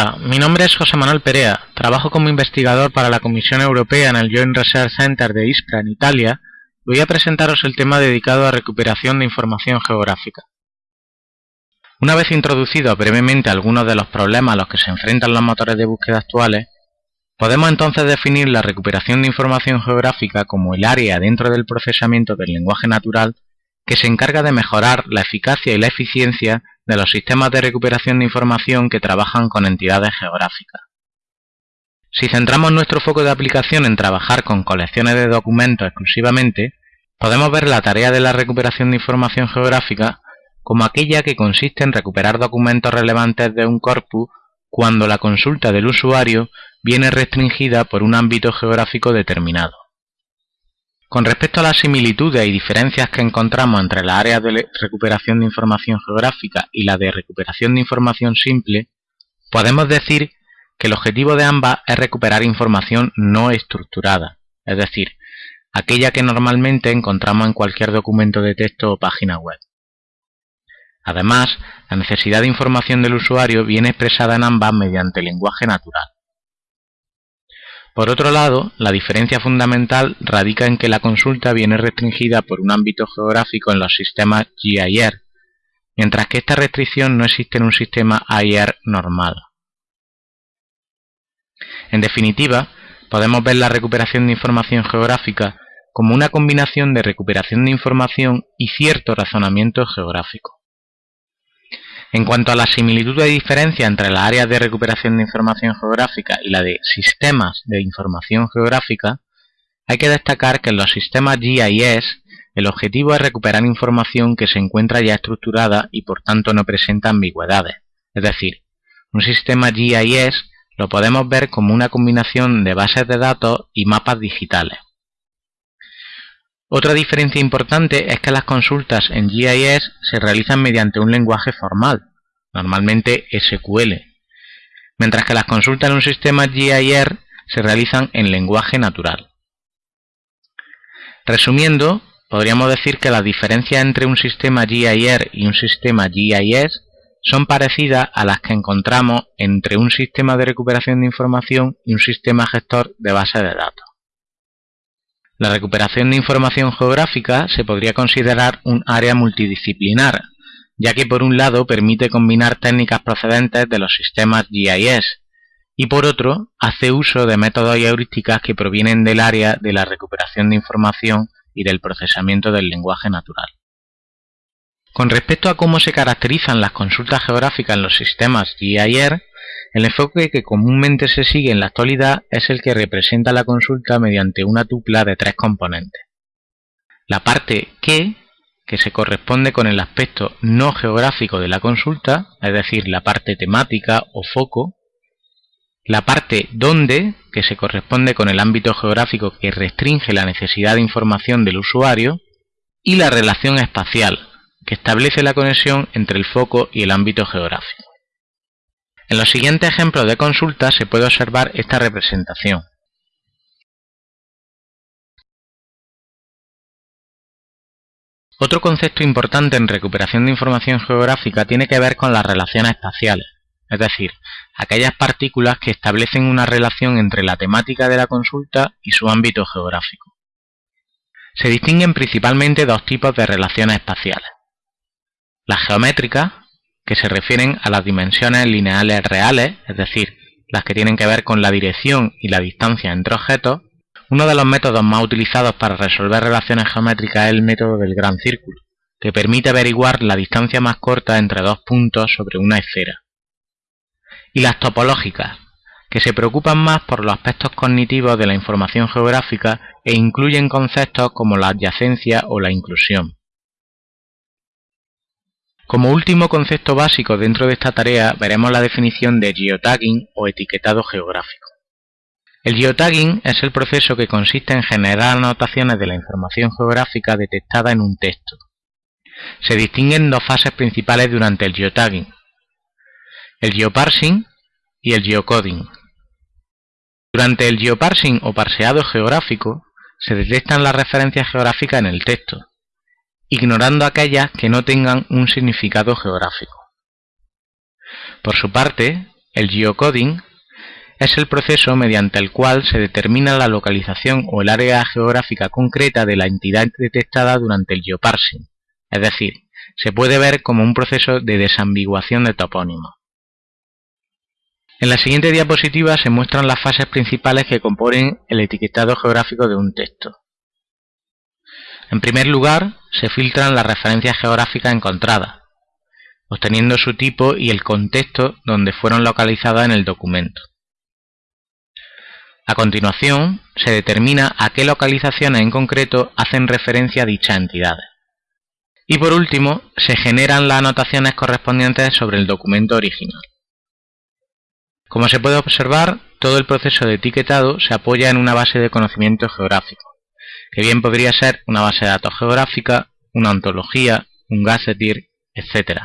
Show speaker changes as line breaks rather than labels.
Hola, mi nombre es José Manuel Perea, trabajo como investigador para la Comisión Europea en el Joint Research Center de Ispra en Italia voy a presentaros el tema dedicado a recuperación de información geográfica. Una vez introducido brevemente algunos de los problemas a los que se enfrentan los motores de búsqueda actuales, podemos entonces definir la recuperación de información geográfica como el área dentro del procesamiento del lenguaje natural que se encarga de mejorar la eficacia y la eficiencia de los sistemas de recuperación de información que trabajan con entidades geográficas. Si centramos nuestro foco de aplicación en trabajar con colecciones de documentos exclusivamente, podemos ver la tarea de la recuperación de información geográfica como aquella que consiste en recuperar documentos relevantes de un corpus cuando la consulta del usuario viene restringida por un ámbito geográfico determinado. Con respecto a las similitudes y diferencias que encontramos entre las áreas de recuperación de información geográfica y la de recuperación de información simple, podemos decir que el objetivo de ambas es recuperar información no estructurada, es decir, aquella que normalmente encontramos en cualquier documento de texto o página web. Además, la necesidad de información del usuario viene expresada en ambas mediante lenguaje natural. Por otro lado, la diferencia fundamental radica en que la consulta viene restringida por un ámbito geográfico en los sistemas GIR, mientras que esta restricción no existe en un sistema AIR normal. En definitiva, podemos ver la recuperación de información geográfica como una combinación de recuperación de información y cierto razonamiento geográfico. En cuanto a la similitud y diferencia entre las áreas de recuperación de información geográfica y la de sistemas de información geográfica, hay que destacar que en los sistemas GIS el objetivo es recuperar información que se encuentra ya estructurada y por tanto no presenta ambigüedades. Es decir, un sistema GIS lo podemos ver como una combinación de bases de datos y mapas digitales. Otra diferencia importante es que las consultas en GIS se realizan mediante un lenguaje formal, normalmente SQL, mientras que las consultas en un sistema GIR se realizan en lenguaje natural. Resumiendo, podríamos decir que las diferencias entre un sistema GIR y un sistema GIS son parecidas a las que encontramos entre un sistema de recuperación de información y un sistema gestor de base de datos. La recuperación de información geográfica se podría considerar un área multidisciplinar, ya que por un lado permite combinar técnicas procedentes de los sistemas GIS y por otro hace uso de métodos y heurísticas que provienen del área de la recuperación de información y del procesamiento del lenguaje natural. Con respecto a cómo se caracterizan las consultas geográficas en los sistemas GIR, el enfoque que comúnmente se sigue en la actualidad es el que representa la consulta mediante una tupla de tres componentes. La parte que, que se corresponde con el aspecto no geográfico de la consulta, es decir, la parte temática o foco, la parte donde, que se corresponde con el ámbito geográfico que restringe la necesidad de información del usuario, y la relación espacial, que establece la conexión entre el foco y el ámbito geográfico. En los siguientes ejemplos de consulta se puede observar esta representación. Otro concepto importante en recuperación de información geográfica tiene que ver con las relaciones espaciales, es decir, aquellas partículas que establecen una relación entre la temática de la consulta y su ámbito geográfico. Se distinguen principalmente dos tipos de relaciones espaciales. Las geométricas, que se refieren a las dimensiones lineales reales, es decir, las que tienen que ver con la dirección y la distancia entre objetos, uno de los métodos más utilizados para resolver relaciones geométricas es el método del gran círculo, que permite averiguar la distancia más corta entre dos puntos sobre una esfera. Y las topológicas, que se preocupan más por los aspectos cognitivos de la información geográfica e incluyen conceptos como la adyacencia o la inclusión. Como último concepto básico dentro de esta tarea veremos la definición de geotagging o etiquetado geográfico. El geotagging es el proceso que consiste en generar anotaciones de la información geográfica detectada en un texto. Se distinguen dos fases principales durante el geotagging, el geoparsing y el geocoding. Durante el geoparsing o parseado geográfico se detectan las referencias geográficas en el texto, ignorando aquellas que no tengan un significado geográfico. Por su parte, El geocoding es el proceso mediante el cual se determina la localización o el área geográfica concreta de la entidad detectada durante el geoparsing, es decir, se puede ver como un proceso de desambiguación de topónimos. En la siguiente diapositiva se muestran las fases principales que componen el etiquetado geográfico de un texto. En primer lugar, se filtran las referencias geográficas encontradas, obteniendo su tipo y el contexto donde fueron localizadas en el documento. A continuación, se determina a qué localizaciones en concreto hacen referencia dichas entidades. Y por último, se generan las anotaciones correspondientes sobre el documento original. Como se puede observar, todo el proceso de etiquetado se apoya en una base de conocimiento geográfico, que bien podría ser una base de datos geográfica, una ontología, un gazetteer, etc.